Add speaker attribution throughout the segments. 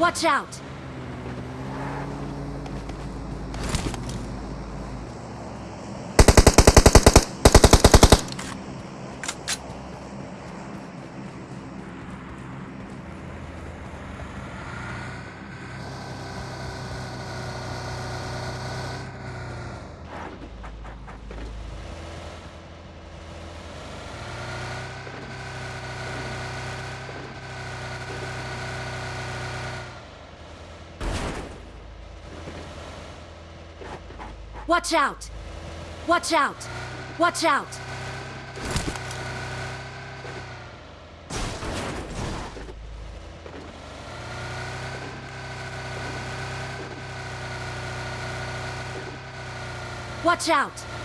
Speaker 1: Watch out! Watch out! Watch out! Watch out! Watch out!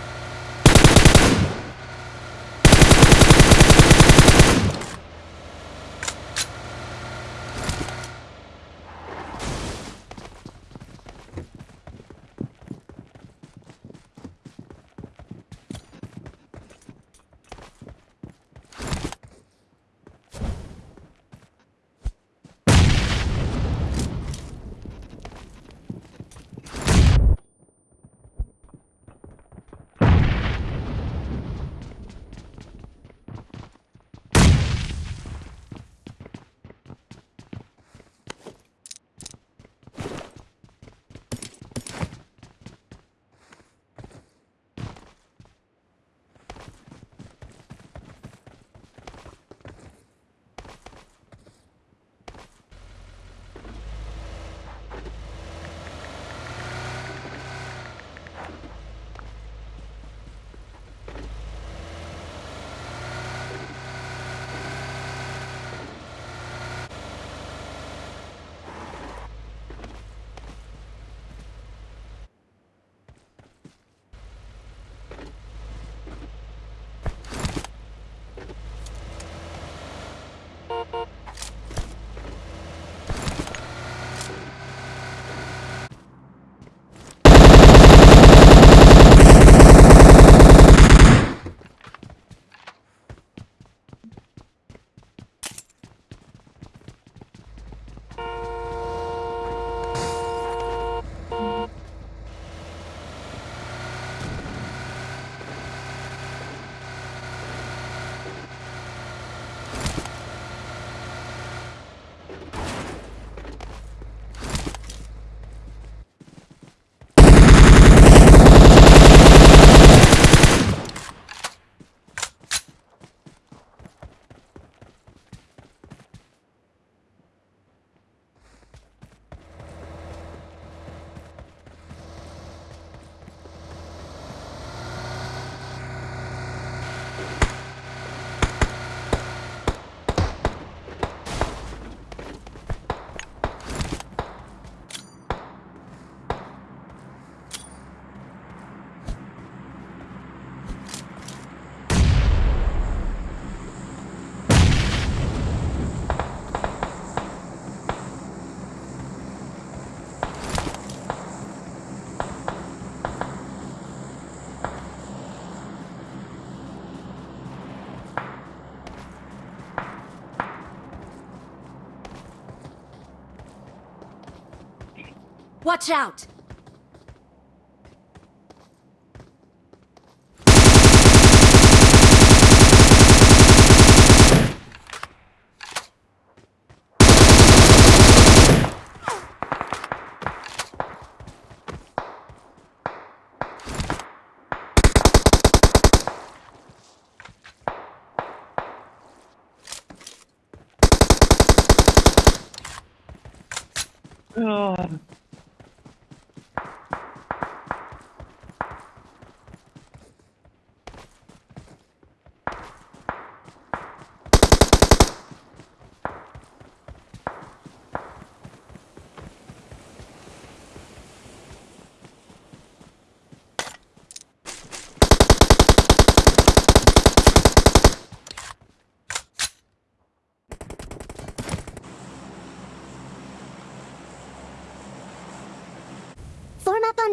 Speaker 1: Watch out!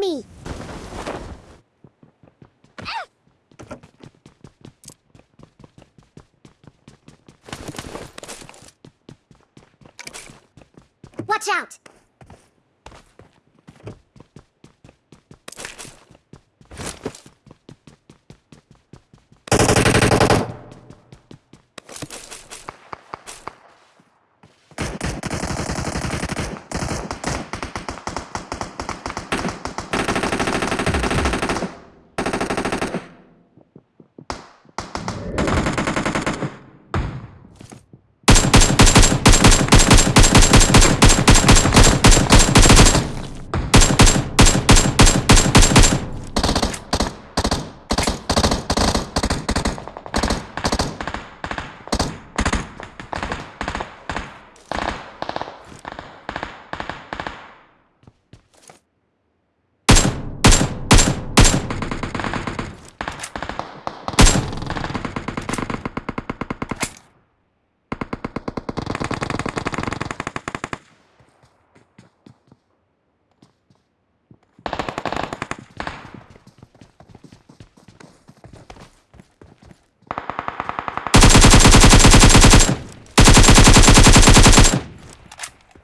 Speaker 2: Me. Watch Watch out!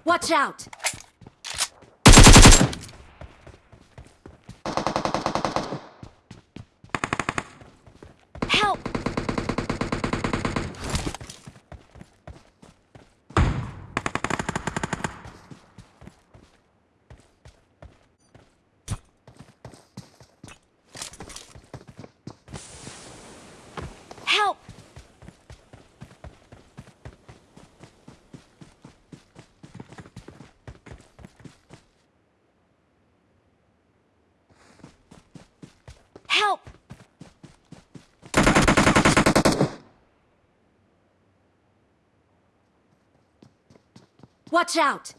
Speaker 1: Watch out! Help! Help! Help! Watch out!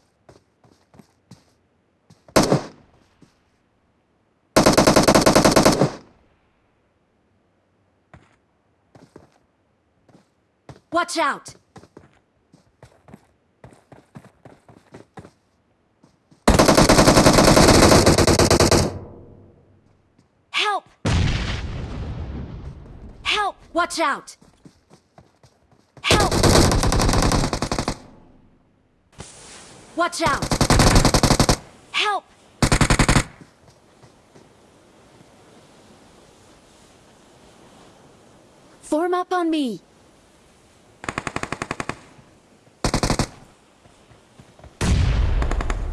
Speaker 1: Watch out! Help! Help! Watch out! Help! Watch out! Help! Form up on me.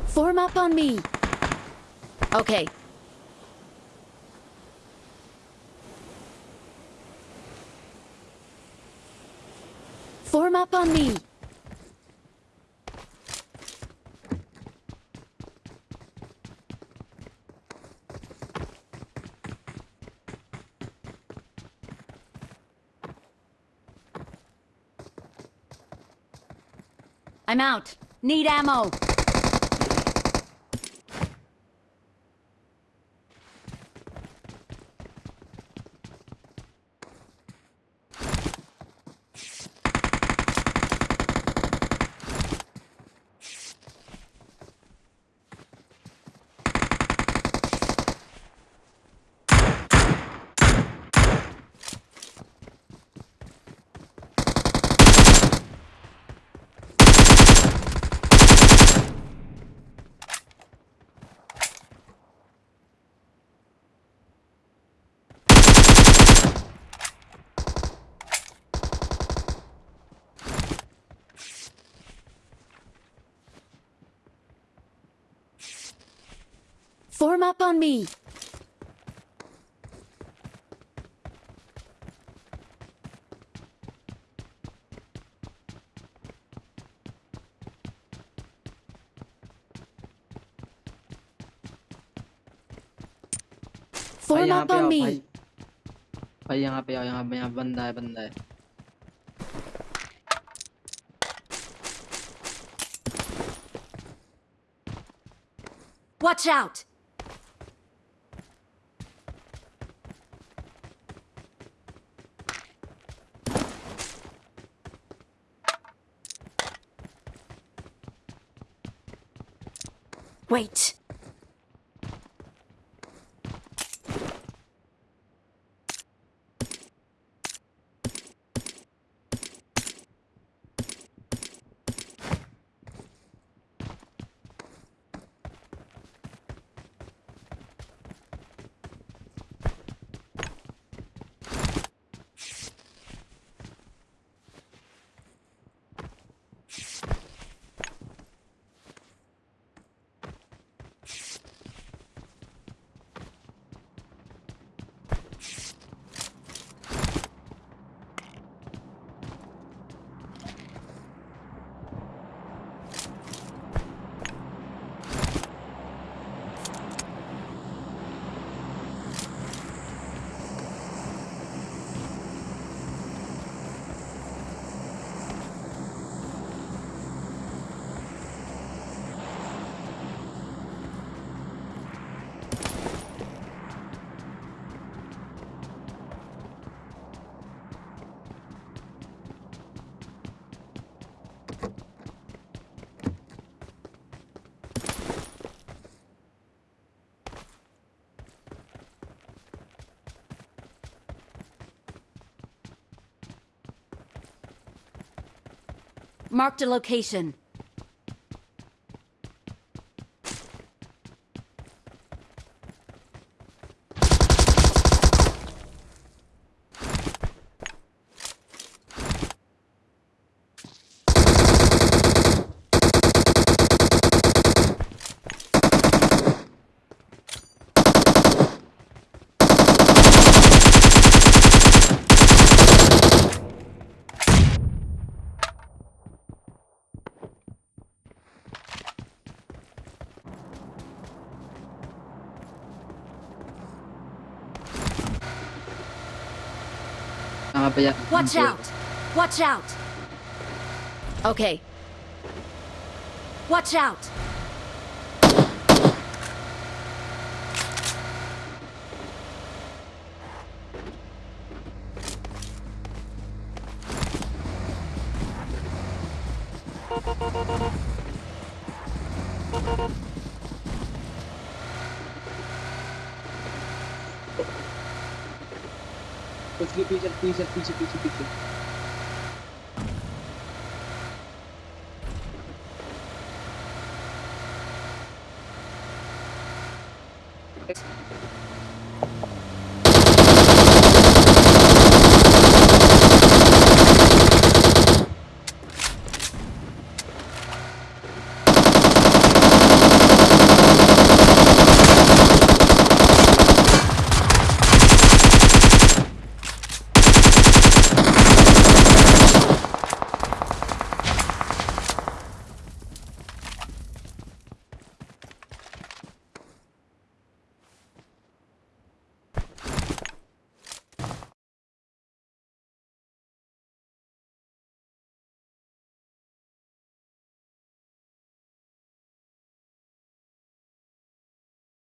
Speaker 1: Form up on me. Okay. Form up on me. I'm out. Need ammo. Form up on me.
Speaker 3: भाई
Speaker 1: Form
Speaker 3: यहाँ
Speaker 1: up
Speaker 3: पे
Speaker 1: on
Speaker 3: आओ
Speaker 1: me.
Speaker 3: भाई भाई यहाँ पे आओ यहाँ पे यहाँ बंदा है बंदा है
Speaker 1: Watch out! Wait. Marked a location.
Speaker 3: Yan.
Speaker 1: Watch out! Watch out! Okay. Watch out!
Speaker 3: पीछे पीछे पीछे पीछे पीछे पीछे